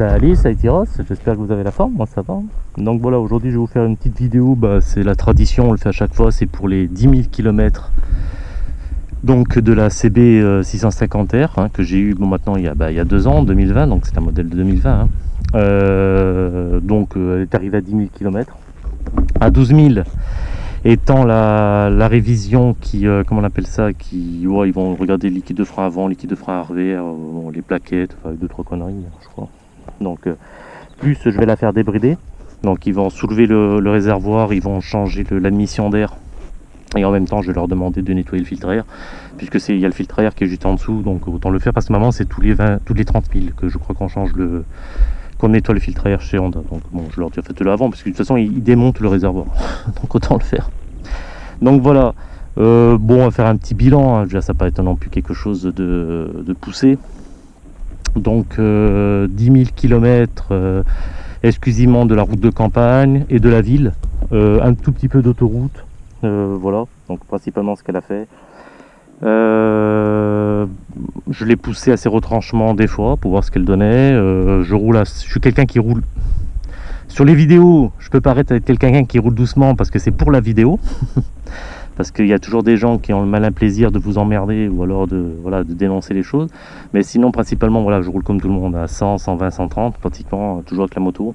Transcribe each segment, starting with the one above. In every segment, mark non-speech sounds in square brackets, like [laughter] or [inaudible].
Salut, ça Ross, j'espère que vous avez la forme, moi ça va. Donc voilà, aujourd'hui je vais vous faire une petite vidéo, bah, c'est la tradition, on le fait à chaque fois, c'est pour les 10 000 km donc de la CB 650R hein, que j'ai eu bon, maintenant il y, a, bah, deux ans, 2020, donc c'est un modèle de 2020. Hein. Euh, donc euh, elle est arrivée à 10 000 km. À 12 000 étant la, révision qui, euh, comment on appelle ça, qui, ils vont regarder liquide de frein avant, liquide de frein arrière, les plaquettes, enfin deux trois conneries, je crois. Donc plus je vais la faire débrider, donc ils vont soulever le, réservoir, ils vont changer l'admission d'air. Et en même temps je vais leur demander de nettoyer le filtre air puisque il y a le filtre air qui est juste en dessous. Donc autant le faire parce que maintenant c'est tous les 20 tous les 30 000 que je crois qu'on change le qu'on nettoie le filtre air chez Honda. Donc bon je leur dis faites-le avant parce que de toute façon ils, démontent le réservoir. [laughs] Donc autant le faire. Donc voilà. Euh, bon on va faire un petit bilan hein. déjà ça paraît non plus quelque chose de poussé donc euh, 10 000 km exclusivement de la route de campagne et de la ville euh, un tout petit peu d'autoroute euh, voilà, donc principalement ce qu'elle a fait. Euh, je l'ai poussé à ses retranchements des fois pour voir ce qu'elle donnait. Je roule, à, je suis quelqu'un qui roule. Sur les vidéos, je peux paraître être quelqu'un qui roule doucement parce que c'est pour la vidéo. [laughs] parce qu'il y a toujours des gens qui ont le malin plaisir de vous emmerder ou alors de, voilà, de dénoncer les choses. Mais sinon, principalement, voilà, je roule comme tout le monde à 100, 120, 130, pratiquement, toujours avec la moto.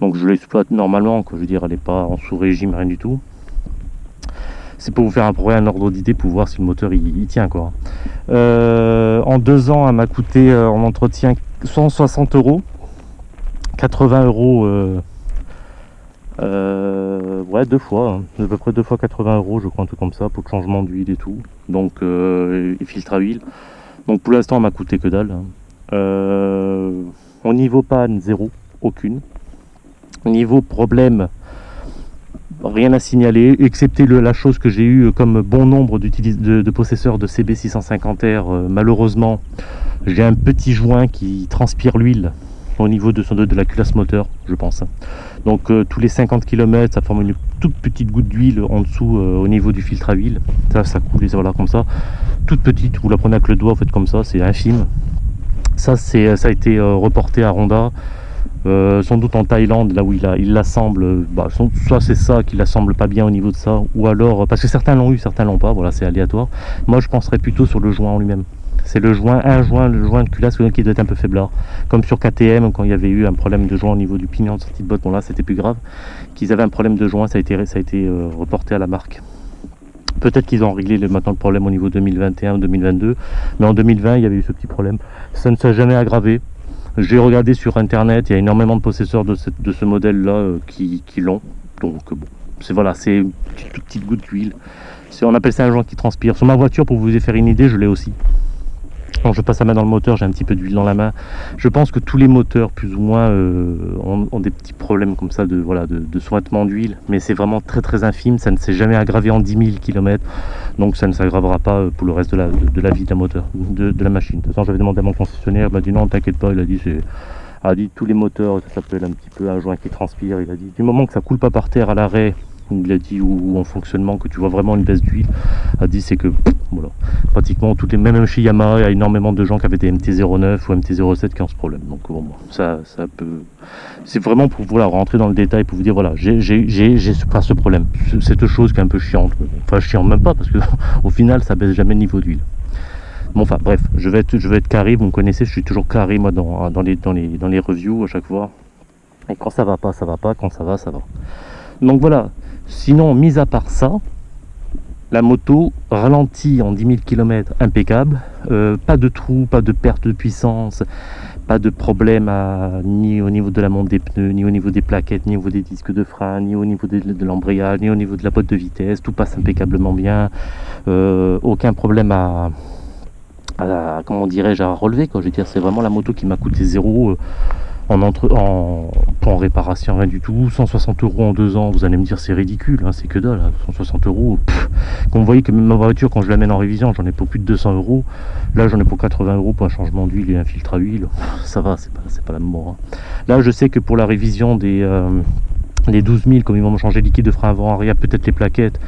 Donc je l'exploite normalement, je veux dire, elle n'est pas en sous-régime, rien du tout c'est pour vous faire un, un ordre d'idée pour voir si le moteur il, tient quoi. Euh, en deux ans, elle m'a coûté euh, en entretien 160 euros, 80 euros. Euh, ouais, deux fois, hein. à peu près deux fois 80 euros, je crois, un truc comme ça, pour le changement d'huile et tout. Donc, et filtre à huile. Donc, pour l'instant, elle m'a coûté que dalle. Hein. au niveau panne, zéro, aucune. Au niveau problème, rien à signaler, excepté la chose que j'ai eu comme bon nombre de, de, possesseurs de CB650R. Euh, malheureusement, j'ai un petit joint qui transpire l'huile au niveau de, la culasse moteur, je pense. Donc euh, tous les 50 km, ça forme une toute petite goutte d'huile en dessous euh, au niveau du filtre à huile. Ça, ça coule, voilà, comme ça. Toute petite, vous la prenez avec le doigt, vous faites comme ça, c'est infime. Ça, ça a été reporté à Ronda. Euh, sans doute en Thaïlande, là où il, l'assemble, bah, soit c'est ça qui l'assemble pas bien au niveau de ça, ou alors, parce que certains l'ont eu, certains l'ont pas, voilà, c'est aléatoire. Moi, je penserais plutôt sur le joint en lui-même. C'est le joint, un joint, le joint de culasse qui doit être un peu faiblard. Comme sur KTM, quand il y avait eu un problème de joint au niveau du pignon de sortie de botte, bon là c'était plus grave, qu'ils avaient un problème de joint, ça a été, euh, reporté à la marque. Peut-être qu'ils ont réglé maintenant le problème au niveau 2021 ou 2022, mais en 2020 il y avait eu ce petit problème. Ça ne s'est jamais aggravé. J'ai regardé sur internet, il y a énormément de possesseurs de, ce modèle là euh, qui, l'ont. Donc bon, c'est voilà, c'est une toute petite goutte d'huile. On appelle ça un joint qui transpire. Sur ma voiture, pour vous faire une idée, je l'ai aussi. Quand je passe la main dans le moteur, j'ai un petit peu d'huile dans la main. Je pense que tous les moteurs, plus ou moins, euh, ont, des petits problèmes comme ça de, voilà, de, sointement d'huile. Mais c'est vraiment très très infime. Ça ne s'est jamais aggravé en 10 000 km. Donc ça ne s'aggravera pas euh, pour le reste de la, de, la vie de la moteur, de, la machine. De toute façon, j'avais demandé à mon concessionnaire. Il m'a dit non, t'inquiète pas. Il a dit c'est a dit tous les moteurs, ça s'appelle un petit peu un joint qui transpire. Il a dit du moment que ça coule pas par terre à l'arrêt dit ou, en fonctionnement que tu vois vraiment une baisse d'huile a dit c'est que voilà pratiquement toutes les même chez Yamaha il y a énormément de gens qui avaient des MT-09 ou MT-07 qui ont ce problème donc bon ça ça peut c'est vraiment pour voilà rentrer dans le détail pour vous dire voilà j'ai pas ce problème cette chose qui est un peu chiante enfin chiant même pas parce que [laughs] au final ça baisse jamais le niveau d'huile Bon, enfin bref, je vais être, je vais être carré, vous me connaissez, je suis toujours carré moi dans, dans, les, dans, les, dans les reviews à chaque fois. Et quand ça va pas, ça va pas, quand ça va, ça va. Donc voilà, Sinon, mis à part ça, la moto ralentit en 10 000 km impeccable. Euh, pas de trou, pas de perte de puissance, pas de problème ni au niveau de la monte des pneus, ni au niveau des plaquettes, ni au niveau des disques de frein, ni au niveau de, l'embrayage, ni au niveau de la boîte de vitesse. Tout passe impeccablement bien. Euh, aucun problème à, comment dirais-je, à relever. Je veux c'est vraiment la moto qui m'a coûté zéro. Euh, en, entre, en, réparation, rien du tout. 160 euros en deux ans, vous allez me dire c'est ridicule, hein, c'est que dalle. 160 hein. euros, vous voyez que ma voiture, quand je l'amène en révision, j'en ai pour plus de 200 euros. Là, j'en ai pour 80 euros pour un changement d'huile et un filtre à huile. Ça va, c'est pas, pas la mort. Hein. Là, je sais que pour la révision des, euh, 12 000, comme ils vont me changer liquide de frein avant, arrière, peut-être les plaquettes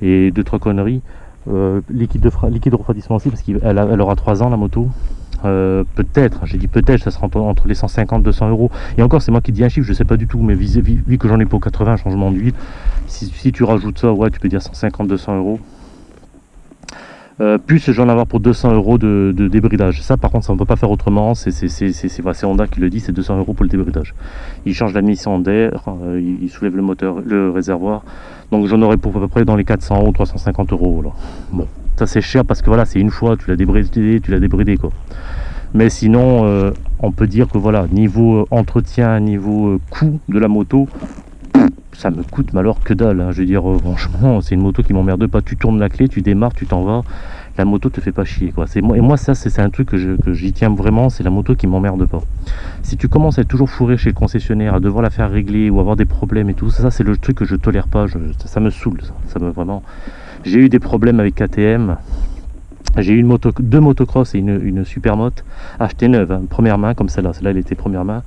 et deux, trois conneries. Euh, liquide, de liquide de refroidissement aussi, parce qu'elle elle aura 3 ans la moto. Euh, peut-être, j'ai dit peut-être, ça sera entre, les 150 et 200 euros. Et encore, c'est moi qui dis un chiffre, je sais pas du tout, mais vu, que j'en ai pour 80 changements d'huile, si, tu rajoutes ça, ouais, tu peux dire 150, 200 euros. Euh, plus j'en avoir pour 200 euros de, débridage. Ça, par contre, ça ne peut pas faire autrement. C'est Honda qui le dit, c'est 200 euros pour le débridage. Il change la mission d'air, euh, il, soulève le moteur, le réservoir. Donc j'en aurais pour à peu près dans les 400 ou 350 euros. Bon, c'est cher parce que voilà, c'est une fois, tu l'as débridé, tu l'as débridé quoi. Mais sinon, euh, on peut dire que voilà, niveau euh, entretien, niveau euh, coût de la moto, ça me coûte mais alors que dalle. Hein. Je veux dire, franchement, c'est une moto qui m'emmerde pas. Tu tournes la clé, tu démarres, tu t'en vas. La moto te fait pas chier. Quoi. Et moi, ça, c'est un truc que j'y tiens vraiment. C'est la moto qui m'emmerde pas. Si tu commences à être toujours fourré chez le concessionnaire, à devoir la faire régler ou avoir des problèmes et tout, ça, c'est le truc que je tolère pas. ça, me saoule. Ça, me vraiment. J'ai eu des problèmes avec KTM. J'ai eu une moto, deux motocross et une, une achetée neuve, hein, première main comme celle-là. Celle-là, elle était première main.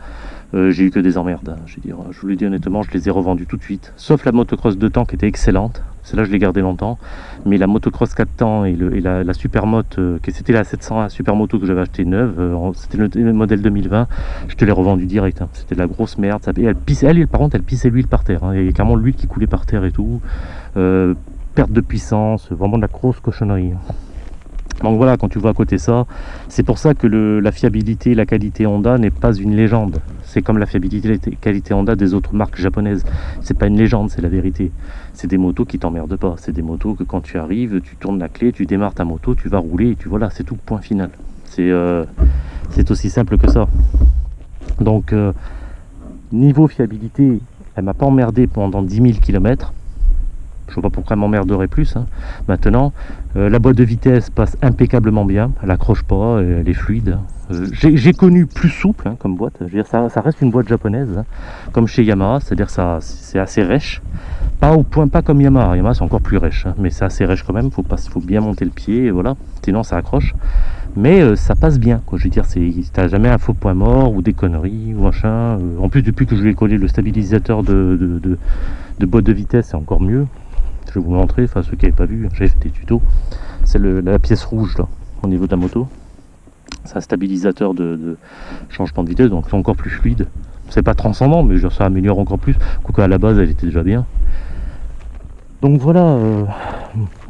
Euh, j'ai eu que des emmerdes. Hein, je, dire, je vous le dis honnêtement, je les ai revendus tout de suite. Sauf la motocross 2 temps qui était excellente. Celle-là, je l'ai gardée longtemps. Mais la motocross 4 temps et, et la, la supermoto, euh, c'était la 700 supermoto que j'avais acheté neuve, euh, c'était le, modèle 2020, je te l'ai revendu direct. Hein. C'était de la grosse merde. Ça, elle, pissait, elle, par contre, elle pissait l'huile par terre. Il y avait carrément l'huile qui coulait par terre et tout. Perte de puissance, vraiment de la grosse cochonnerie. Donc voilà, quand tu vois à côté ça, c'est pour ça que la fiabilité la qualité Honda n'est pas une légende. C'est comme la fiabilité la qualité Honda des autres marques japonaises. C'est pas une légende, c'est la vérité. C'est des motos qui t'emmerdent pas. C'est des motos que quand tu arrives, tu tournes la clé, tu démarres ta moto, tu vas rouler et tu voilà, c'est tout, point final. C'est euh, aussi simple que ça. Donc, euh, niveau fiabilité, elle m'a pas emmerdé pendant 10 000 km je vois pas pourquoi elle m'emmerderait plus. Hein. Maintenant, euh, la boîte de vitesse passe impeccablement bien. Elle accroche pas, elle est fluide. Euh, j'ai connu plus souple hein, comme boîte. Je veux ça, reste une boîte japonaise, hein, comme chez Yamaha. C'est-à-dire ça, c'est assez rêche. Pas au point, pas comme Yamaha. Yamaha c'est encore plus rêche, mais c'est assez rêche quand même. Faut pas, faut bien monter le pied, voilà. Sinon ça accroche. Mais euh, ça passe bien, quoi. Je veux dire, jamais un faux point mort ou des conneries ou machin. en plus, depuis que je lui ai collé le stabilisateur de boîte de vitesse, c'est encore mieux je vais vous montrer, enfin ceux qui n'avaient pas vu, j'ai fait des tutos. C'est la pièce rouge là, au niveau de la moto. C'est un stabilisateur de, changement de vitesse, donc c'est encore plus fluide. C'est pas transcendant, mais ça améliore encore plus. Quoique à la base, elle était déjà bien. Donc voilà, euh,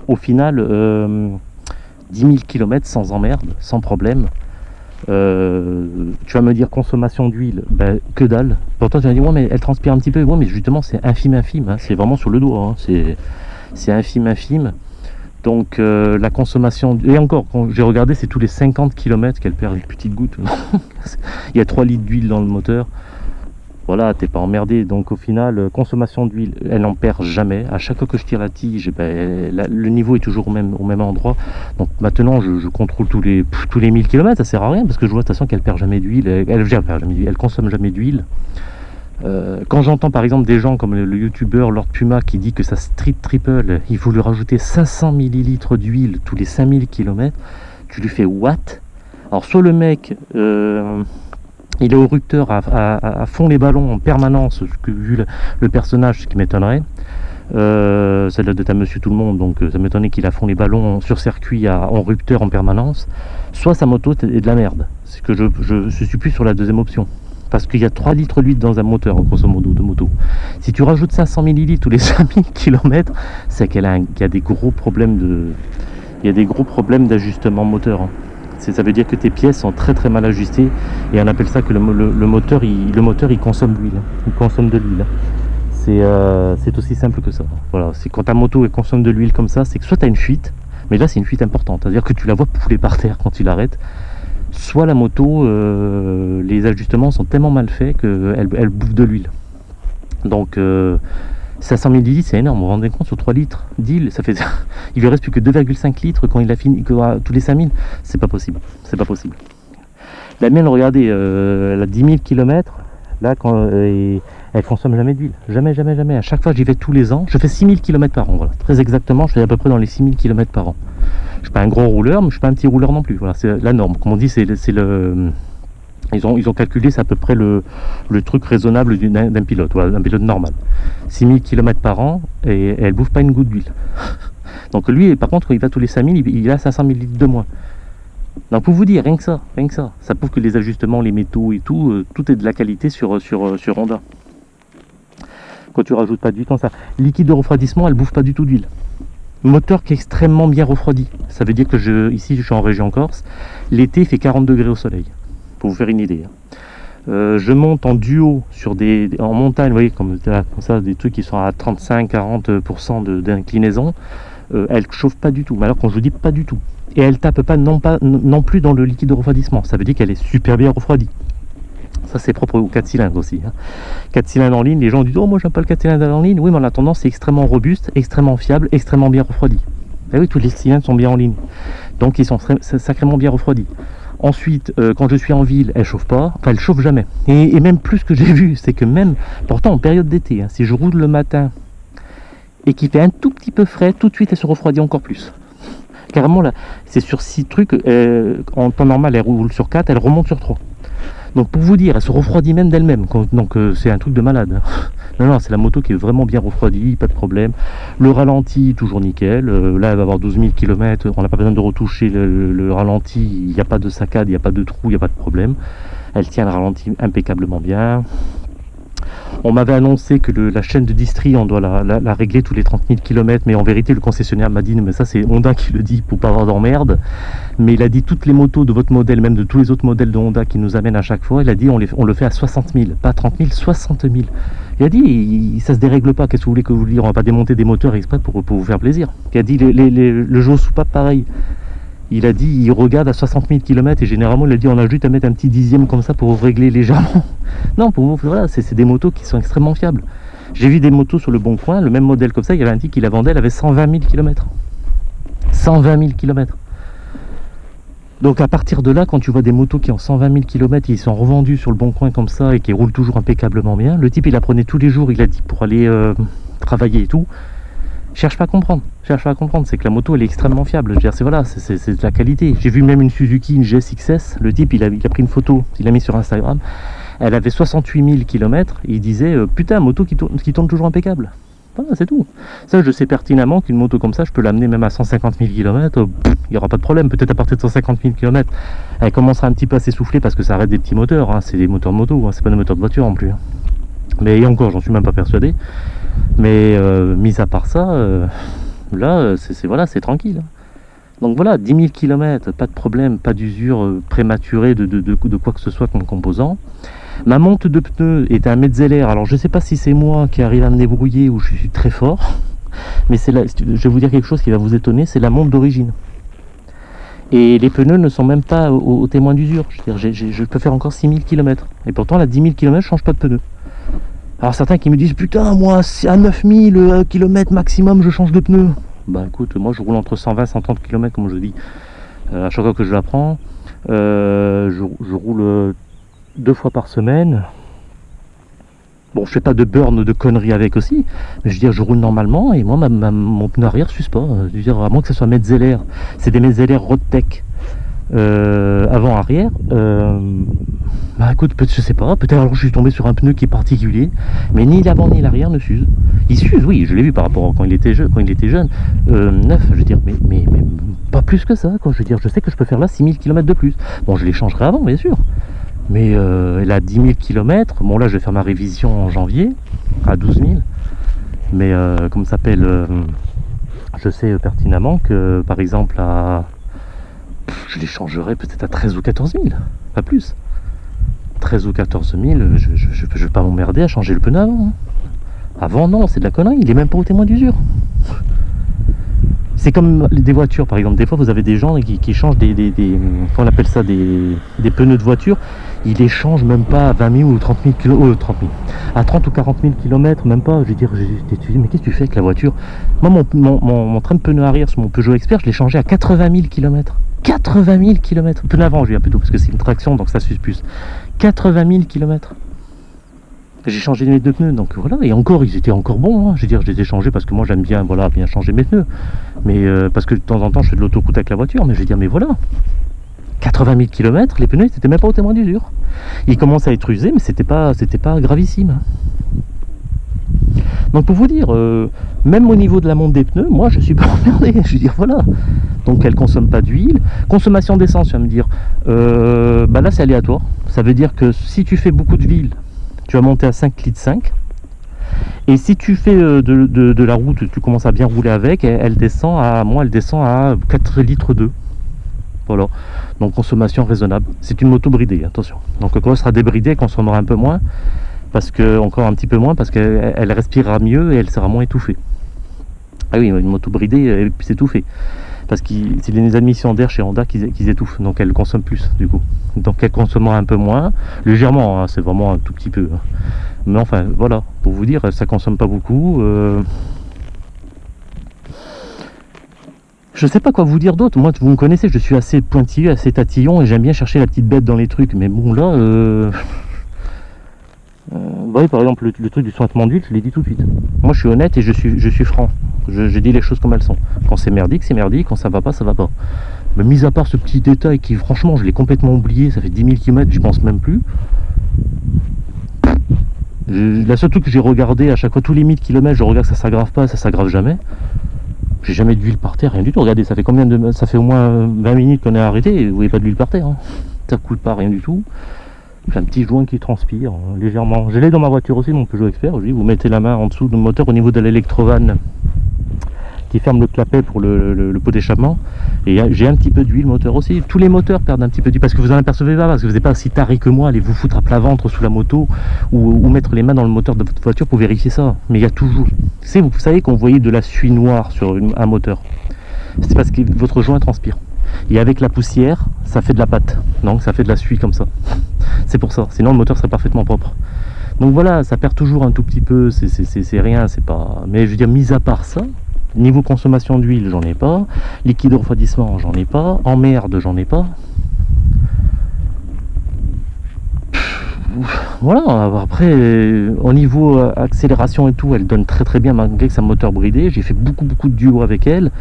au final, 10 000 km sans emmerde, sans problème. Euh, tu vas me dire consommation d'huile, ben, que dalle. Pourtant tu vas dire ouais mais elle transpire un petit peu. Ouais mais justement c'est infime infime, hein. c'est vraiment sur le doigt. Hein. C'est infime infime donc euh, la consommation et encore quand j'ai regardé c'est tous les 50 km qu'elle perd une petite goutte [laughs] il y a 3 litres d'huile dans le moteur voilà t'es pas emmerdé. Donc au final euh, consommation d'huile elle n'en perd jamais. À chaque fois que je tire la tige ben, le niveau est toujours au même, endroit. Donc maintenant je, contrôle tous les tous les 1000 km ça sert à rien parce que je vois de toute façon qu'elle perd jamais d'huile. Elle, elle, elle, consomme jamais d'huile. Euh, quand j'entends par exemple des gens comme le, youtubeur Lord Puma qui dit que sa Street Triple, il faut lui rajouter 500 ml d'huile tous les 5000 km, tu lui fais what? Alors soit le mec, euh, il est au rupteur à, fond les ballons en permanence, vu le, personnage, ce qui m'étonnerait. Euh, celle de ta monsieur tout le monde, donc ça m'étonnerait qu'il a fond les ballons sur circuit en rupteur en permanence. Soit sa moto est de la merde. C'est que je, je, je suis plus sur la deuxième option parce qu'il y a 3 litres d'huile dans un moteur, grosso modo, de moto. Si tu rajoutes 500 ml tous les [laughs] 5000 km, c'est qu'il y a des gros problèmes de, il y a des gros problèmes d'ajustement moteur. Hein. Ça veut dire que tes pièces sont très très mal ajustées et on appelle ça que le, moteur, il, le moteur il consomme de l'huile, il consomme de l'huile. Euh, c'est aussi simple que ça. Voilà, c'est quand ta moto consomme de l'huile comme ça, c'est que soit tu as une fuite, mais là c'est une fuite importante, c'est-à-dire que tu la vois pouler par terre quand il arrête, soit la moto, euh, les ajustements sont tellement mal faits qu'elle elle bouffe de l'huile. Donc 500 euh, ml c'est énorme, vous vous rendez compte sur 3 litres d'huile, ça fait [laughs] il lui reste plus que 2,5 litres quand il a fini tous les 5000, c'est pas possible, c'est pas possible. La mienne, regardez, euh, elle a 10 000 km, là quand elle consomme jamais d'huile, jamais, jamais, jamais. À chaque fois j'y vais tous les ans, je fais 6000 km par an, très exactement, je fais à peu près dans les 6000 km par an. Je suis pas un gros rouleur, mais je suis pas un petit rouleur non plus. Voilà, c'est la norme. Comme on dit, c'est le ils ont, calculé, c'est à peu près le, truc raisonnable d'un pilote, d'un pilote normal. 6000 km par an et, elle bouffe pas une goutte d'huile. [laughs] Donc lui, par contre, il va tous les 5000, il, a 500 ml de moins. Donc pour vous dire, rien que ça, rien que ça, ça prouve que les ajustements, les métaux et tout, euh, tout est de la qualité sur, sur, sur Honda. Quand tu rajoutes pas du temps ça. Liquide de refroidissement, elle bouffe pas du tout d'huile. Moteur qui est extrêmement bien refroidi. Ça veut dire que je, ici, je suis en région Corse. L'été, il fait 40 degrés au soleil. Vous faire une idée. Hein. Euh, je monte en duo sur des, en montagne, vous voyez, comme, ça, des trucs qui sont à 35-40% d'inclinaison. Euh, elle chauffe pas du tout. Mais alors, quand je vous dis pas du tout, et elle tape pas non, pas non plus dans le liquide de refroidissement. Ça veut dire qu'elle est super bien refroidie. Ça, c'est propre aux 4 cylindres aussi. 4 hein. cylindres en ligne, les gens disent Oh, moi, j'aime pas le 4 cylindres en ligne. Oui, mais en attendant, c'est extrêmement robuste, extrêmement fiable, extrêmement bien refroidi. Eh oui, tous les cylindres sont bien en ligne. Donc, ils sont sacrément bien refroidis. Ensuite, euh, quand je suis en ville, elle chauffe pas. Enfin, elle chauffe jamais. Et, même plus que j'ai [laughs] vu, c'est que même, pourtant en période d'été, hein, si je roule le matin et qu'il fait un tout petit peu frais, tout de suite, elle se refroidit encore plus. Carrément, là, c'est sur 6 trucs. Euh, en temps normal, elle roule sur 4, elle remonte sur 3. Donc pour vous dire, elle se refroidit même d'elle-même. Donc euh, c'est un truc de malade. Non, non, c'est la moto qui est vraiment bien refroidie, pas de problème. Le ralenti, toujours nickel. Euh, là, elle va avoir 12 000 km. On n'a pas besoin de retoucher le, ralenti. Il n'y a pas de saccade, il n'y a pas de trou, il n'y a pas de problème. Elle tient le ralenti impeccablement bien. On m'avait annoncé que la chaîne de distri, on doit la, régler tous les 30 000 km, mais en vérité, le concessionnaire m'a dit, mais ça c'est Honda qui le dit pour pas avoir d'emmerde. Mais il a dit toutes les motos de votre modèle, même de tous les autres modèles de Honda qui nous amènent à chaque fois, il a dit on, le fait à 60 000, pas 30 000, 60 000. Il a dit, ça se dérègle pas, qu'est-ce que vous voulez que vous dire On va pas démonter des moteurs exprès pour, vous faire plaisir. Il a dit, le jeu sous pas pareil il a dit il regarde à 60 000 km et généralement il a dit on a juste à mettre un petit dixième comme ça pour régler légèrement. [laughs] Non, pour vous, voilà, c'est des motos qui sont extrêmement fiables. J'ai vu des motos sur le bon coin, le même modèle comme ça, il y avait un type qui la vendait, elle avait 120 000 km. 120 000 km. Donc à partir de là, quand tu vois des motos qui ont 120 000 km et ils sont revendus sur le bon coin comme ça et qui roulent toujours impeccablement bien, le type il la prenait tous les jours, il a dit pour aller euh, travailler et tout, cherche pas comprendre. Cherche pas à comprendre. C'est que la moto, elle est extrêmement fiable. C'est voilà, c'est de la qualité. J'ai vu même une Suzuki, une GSXS. Le type, il a, pris une photo, il l'a mis sur Instagram. Elle avait 68 000 km. Il disait, euh, putain, moto qui tourne, qui tourne toujours impeccable. Voilà, c'est tout. Ça, je sais pertinemment qu'une moto comme ça, je peux l'amener même à 150 000 km. Il n'y aura pas de problème. Peut-être à partir de 150 000 km, elle commencera un petit peu à s'essouffler parce que ça arrête des petits moteurs. Hein. C'est des moteurs de moto, hein. c'est pas des moteurs de voiture en plus. Hein. Mais encore, j'en suis même pas persuadé. Mais euh, mis à part ça, euh, là, euh, c'est voilà, tranquille. Donc voilà, 10 000 km, pas de problème, pas d'usure prématurée de, quoi que ce soit comme composant. Ma monte de pneus est un Metzeler. Alors je ne sais pas si c'est moi qui arrive à me débrouiller ou je suis très fort. Mais c'est je vais vous dire quelque chose qui va vous étonner, c'est la monte d'origine. Et les pneus ne sont même pas au, témoin d'usure. Je, je, peux faire encore 6000 km. Et pourtant, à 10 000 km, je change pas de pneus. Alors certains qui me disent putain moi à 9000 euh, km maximum je change de pneu. Bah écoute moi je roule entre 120 et 130 km comme je dis euh, à chaque fois que je la prends. Euh, je, roule deux fois par semaine. Bon je fais pas de burn de conneries avec aussi, mais je veux dire je roule normalement et moi mon pneu arrière suce pas. Je veux dire à moins que ce soit Metzeler, c'est des Metzeler Roadtech. Euh, avant arrière euh, bah écoute je sais pas peut-être alors je suis tombé sur un pneu qui est particulier mais ni l'avant ni l'arrière ne s'use il s'use oui je l'ai vu par rapport à quand il était jeune quand il était jeune. Euh, neuf je veux dire mais, mais, pas plus que ça quand je veux dire je sais que je peux faire là 6000 km de plus. Bon je les changerai avant bien sûr. Mais elle a 10 000 km bon là je vais faire ma révision en janvier à 12 000 mais comme ça s'appelle je sais pertinemment que par exemple à je les changerai peut-être à 13 ou 14 000, pas plus. 13 ou 14 000, je ne vais pas m'emmerder à changer le pneu avant. Hein. Avant, non, c'est de la connerie, il est même pas au témoin d'usure. C'est comme des voitures, par exemple. Des fois, vous avez des gens qui, changent des, des, on appelle ça, des, pneus de voiture. Ils les changent même pas à 20 000 ou 30 000 km, 30 000, à 30 ou 40 000 km, même pas. Je veux dire, mais qu'est-ce que tu fais avec la voiture? Moi, mon, mon, train de pneu arrière sur mon Peugeot Expert, je l'ai changé à 80 000 km. 80 000 km. Peu avant, je viens plutôt, parce que c'est une traction, donc ça suce plus. 80 000 km. J'ai changé mes deux pneus, donc voilà. Et encore, ils étaient encore bons. Hein. Je veux dire, je les ai changés parce que moi, j'aime bien, voilà, bien changer mes pneus. Mais euh, parce que de temps en temps, je fais de l'autoroute avec la voiture. Mais je veux dire, mais voilà. 80 000 km, les pneus, n'étaient même pas au témoin d'usure. Ils commencent à être usés, mais c'était pas, pas gravissime. Donc pour vous dire, euh, même au niveau de la monte des pneus, moi je suis pas [laughs] emmerdé. Je veux dire, voilà. Donc elle consomme pas d'huile. Consommation d'essence, tu vas me dire, euh, bah là c'est aléatoire. Ça veut dire que si tu fais beaucoup de ville, tu vas monter à 5 litres 5. Et si tu fais euh, de, la route, tu commences à bien rouler avec, elle, elle descend à, moi elle descend à 4 litres 2. Voilà. Donc consommation raisonnable. C'est une moto bridée, attention. Donc quand elle sera débridée, elle consommera un peu moins? Parce que encore un petit peu moins parce qu'elle elle respirera mieux et elle sera moins étouffée. Ah oui, une moto bridée, elle puisse étouffer. Parce que c'est les admissions d'air chez Honda qui, qui étouffent, donc elle consomme plus du coup. Donc elle consommera un peu moins, légèrement, hein, c'est vraiment un tout petit peu. hein. Mais enfin, voilà, pour vous dire, ça consomme pas beaucoup. euh. Je sais pas quoi vous dire d'autre. Moi, vous me connaissez, je suis assez pointilleux, assez tatillon et j'aime bien chercher la petite bête dans les trucs. Mais bon, là, euh... Euh, voyez par exemple le, truc du sointement d'huile, je l'ai dit tout de suite. Moi je suis honnête et je suis, je suis franc. Je, je dis les choses comme elles sont. Quand c'est merdique, c'est merdique. Quand ça va pas, ça va pas. Mais mis à part ce petit détail qui franchement je l'ai complètement oublié, ça fait 10 000 km, j'y pense même plus. Je- la seule truc que j'ai regardé à chaque fois, tous les 1000 km, je regarde que ça s'aggrave pas, ça s'aggrave jamais. J'ai jamais d'huile par terre, rien du tout. Regardez, ça fait combien de. Ça fait au moins 20 minutes qu'on est arrêté vous voyez pas d'huile par terre. hein. Ça coule pas, rien du tout. J'ai un petit joint qui transpire euh, légèrement. Je l'ai dans ma voiture aussi, mon Peugeot Expert. Vous mettez la main en dessous du moteur au niveau de l'électrovanne qui ferme le clapet pour le, pot d'échappement. Et j'ai un petit peu d'huile moteur aussi. Tous les moteurs perdent un petit peu d'huile parce que vous en apercevez pas, parce que vous n'êtes pas aussi taré que moi, allez vous foutre à plat ventre sous la moto ou, mettre les mains dans le moteur de votre voiture pour vérifier ça. Mais il y a toujours. C'est, vous savez qu'on voyait de la suie noire sur un moteur. C'est parce que votre joint transpire. Et avec la poussière, ça fait de la pâte. Donc ça fait de la suie comme ça. C'est pour ça. Sinon le moteur serait parfaitement propre. Donc voilà, ça perd toujours un tout petit peu. C'est rien, c'est pas. Mais je veux dire, mis à part ça, niveau consommation d'huile, j'en ai pas. Liquide de refroidissement, j'en ai pas. Emmerde, j'en ai pas. Voilà, après, euh, au niveau euh, accélération et tout, elle donne très très bien malgré que c'est un moteur bridé. J'ai fait beaucoup beaucoup de duo avec elle.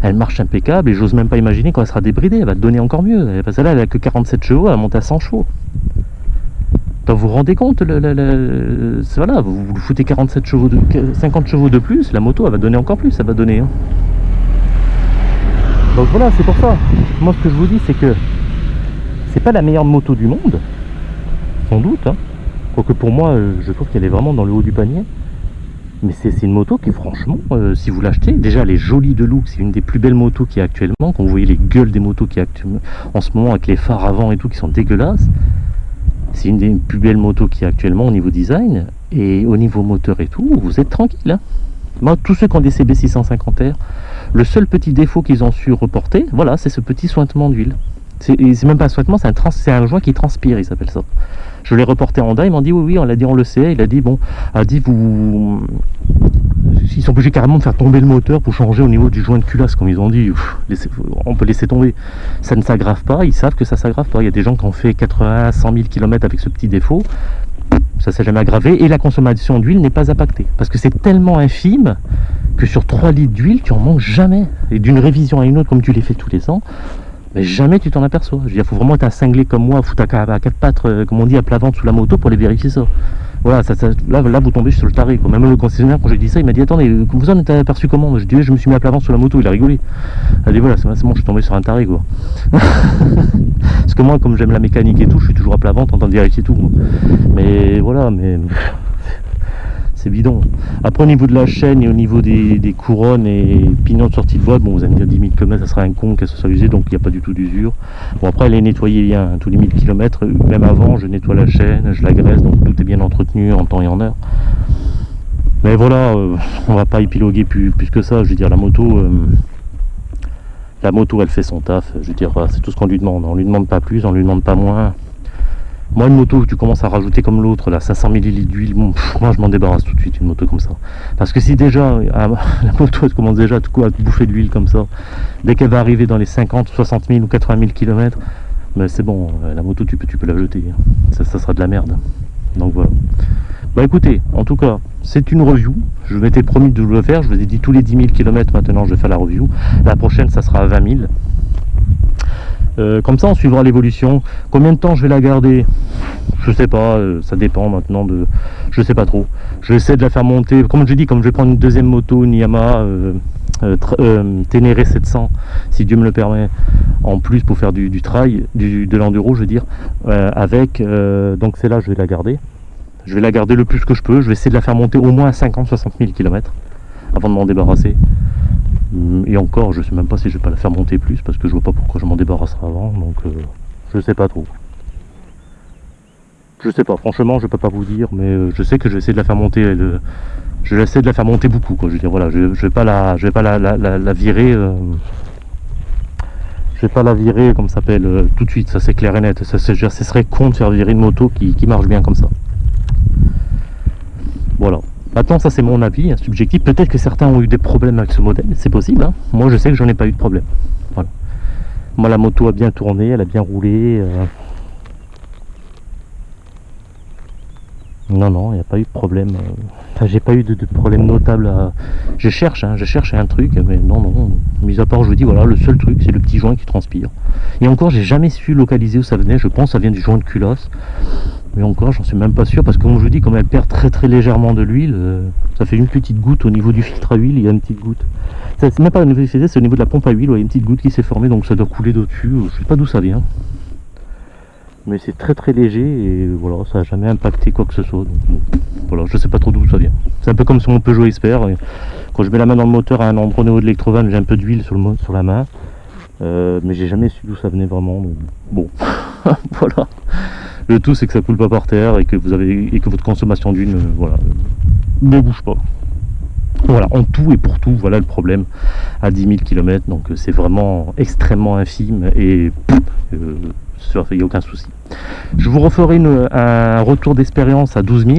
Elle marche impeccable et j'ose même pas imaginer quand elle sera débridée, elle va donner encore mieux. Parce que là, elle a que 47 chevaux, elle monte à 100 chevaux. Vous vous rendez compte, le- voilà, vous, vous foutez 47 chevaux de, 50 chevaux de plus, la moto elle va donner encore plus, elle va donner. hein. Donc voilà, c'est pour ça. Moi ce que je vous dis c'est que c'est pas la meilleure moto du monde, sans doute. Hein. Quoique pour moi, euh, je trouve qu'elle est vraiment dans le haut du panier. Mais c'est une moto qui, franchement, euh, si vous l'achetez, déjà elle est jolie de look, c'est une des plus belles motos qui est actuellement. Quand vous voyez les gueules des motos qui actuellement, en ce moment avec les phares avant et tout qui sont dégueulasses, c'est une des plus belles motos qui est actuellement au niveau design. Et au niveau moteur et tout, vous êtes tranquille. hein. Moi, tous ceux qui ont des CB 650R, le seul petit défaut qu'ils ont su reporter, voilà, c'est ce petit sointement d'huile. C'est même pas un sointement, c'est un, trans- un joint qui transpire, il s'appelle ça. Je l'ai reporté en Honda, ils m'ont dit oui, oui, on l'a dit, on le sait. Il a dit, bon, a dit, vous. Ils sont obligés carrément de faire tomber le moteur pour changer au niveau du joint de culasse, comme ils ont dit. On peut laisser tomber. Ça ne s'aggrave pas, ils savent que ça s'aggrave pas. Il y a des gens qui ont fait 80, 100 000 km avec ce petit défaut. Ça s'est jamais aggravé et la consommation d'huile n'est pas impactée. Parce que c'est tellement infime que sur 3 litres d'huile, tu en manques jamais. Et d'une révision à une autre, comme tu les fais tous les ans, mais jamais tu t'en aperçois. Je veux dire, faut vraiment être un cinglé comme moi, foutre à, à quatre pattes, euh, comme on dit, à plat ventre sous la moto pour aller vérifier ça. Voilà, là, là, vous tombez sur le taré. Quoi. Même le concessionnaire, quand j'ai dit ça, il m'a dit Attendez, vous en êtes aperçu comment? Je dis Je me suis mis à plat ventre sous la moto, il a rigolé. Il a dit Voilà, c'est bon, je suis tombé sur un taré. Quoi. [laughs] Parce que moi, comme j'aime la mécanique et tout, je suis toujours à plat ventre en train de vérifier tout. Mais voilà, mais. C'est bidon. Après, au niveau de la chaîne et au niveau des, couronnes et pignons de sortie de voie, bon, vous allez me dire 10 000 km, ça sera un con qu'elle soit usée, donc il n'y a pas du tout d'usure. Bon, après, elle est nettoyée bien, hein, tous les 1000 km, même avant, je nettoie la chaîne, je la graisse, donc tout est bien entretenu en temps et en heure. Mais voilà, euh, on va pas épiloguer plus, que ça, je veux dire, la moto, euh, la moto, elle fait son taf, je veux dire, c'est tout ce qu'on lui demande, on lui demande pas plus, on lui demande pas moins. Moi, une moto, tu commences à rajouter comme l'autre, là, 500 ml d'huile, bon, moi je m'en débarrasse tout de suite, une moto comme ça. Parce que si déjà, [laughs] la moto, elle commence déjà à à te bouffer de l'huile comme ça, dès qu'elle va arriver dans les 50, 60 000 ou 80 000 km, mais c'est bon, euh, la moto, tu peux, tu peux la jeter. hein. Ça, ça sera de la merde. Donc voilà. Bah écoutez, en tout cas, c'est une review. Je m'étais promis de le faire. Je vous ai dit tous les 10 000 km maintenant, je vais faire la review. La prochaine, ça sera à 20 000. Euh, comme ça, on suivra l'évolution. Combien de temps je vais la garder? Je sais pas, euh, ça dépend maintenant de... Je sais pas trop. Je vais essayer de la faire monter. Comme je dis, comme je vais prendre une deuxième moto, une Yamaha euh, Ténéré 700, si Dieu me le permet, en plus pour faire du, trail, du, de l'enduro, je veux dire, avec... donc c'est là je vais la garder. Je vais la garder le plus que je peux. Je vais essayer de la faire monter au moins à 50-60 000 km avant de m'en débarrasser. Et encore, je sais même pas si je vais pas la faire monter plus parce que je vois pas pourquoi je m'en débarrasserai avant. Donc je sais pas trop. Je sais pas, franchement, je peux pas vous dire, mais euh, je sais que je vais essayer de la faire monter. je vais essayer de la faire monter beaucoup, quoi. Je veux dire, voilà, je, vais pas la, je virer. Euh, je vais pas la virer comme ça s'appelle euh, tout de suite, ça c'est clair et net. Ça, ce serait con de faire virer une moto qui, marche bien comme ça. Voilà. Maintenant, ça c'est mon avis, hein, subjectif. Peut-être que certains ont eu des problèmes avec ce modèle, c'est possible. Hein. Moi, je sais que j'en ai pas eu de problème. Voilà. Moi, la moto a bien tourné, elle a bien roulé. Non, non, il n'y a pas eu de problème. Enfin, j'ai pas eu de, problème notable. À... Je cherche, hein, je cherche un truc, mais non, non. Mis à part, je vous dis, voilà, le seul truc, c'est le petit joint qui transpire. Et encore, j'ai jamais su localiser où ça venait. Je pense que ça vient du joint de culasse. Mais encore, j'en suis même pas sûr, parce que comme je vous dis, comme elle perd très très légèrement de l'huile, euh, ça fait une petite goutte au niveau du filtre à huile, il y a une petite goutte. C'est même pas au niveau du c'est au niveau de la pompe à huile, il y a une petite goutte qui s'est formée, donc ça doit couler dessus. Je sais pas d'où ça vient mais c'est très très léger et voilà ça n'a jamais impacté quoi que ce soit donc, voilà je sais pas trop d'où ça vient c'est un peu comme sur mon Peugeot Expert quand je mets la main dans le moteur à un endroit au niveau de l'électrovanne j'ai un peu d'huile sur, sur la main euh, mais j'ai jamais su d'où ça venait vraiment bon [laughs] voilà le tout c'est que ça coule pas par terre et que vous avez et que votre consommation d'huile euh, voilà ne bouge pas voilà, en tout et pour tout, voilà le problème à 10 000 km, donc euh, c'est vraiment extrêmement infime et il n'y a aucun souci. Je vous referai un retour d'expérience à 12 000.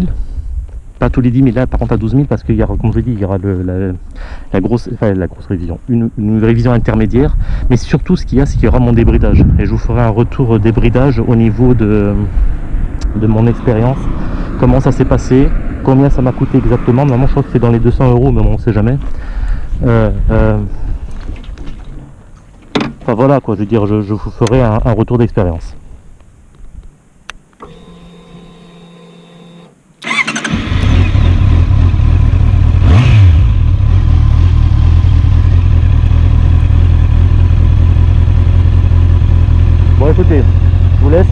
Pas tous les 10 000 là, par contre à 12 000 parce qu'il y aura, comme je dit, il y aura la, grosse, la grosse révision, une, révision intermédiaire. Mais surtout, ce qu'il y a, c'est qu'il y aura mon débridage. Et je vous ferai un retour débridage au niveau de, de mon expérience. Comment ça s'est passé, combien ça m'a coûté exactement? Normalement, je crois que c'est dans les 200 euros, mais bon, on ne sait jamais. Euh, euh, voilà quoi, je veux dire, je, vous ferai un, retour d'expérience.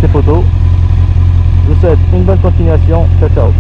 Les photos. Je vous souhaite une bonne continuation. Ciao ciao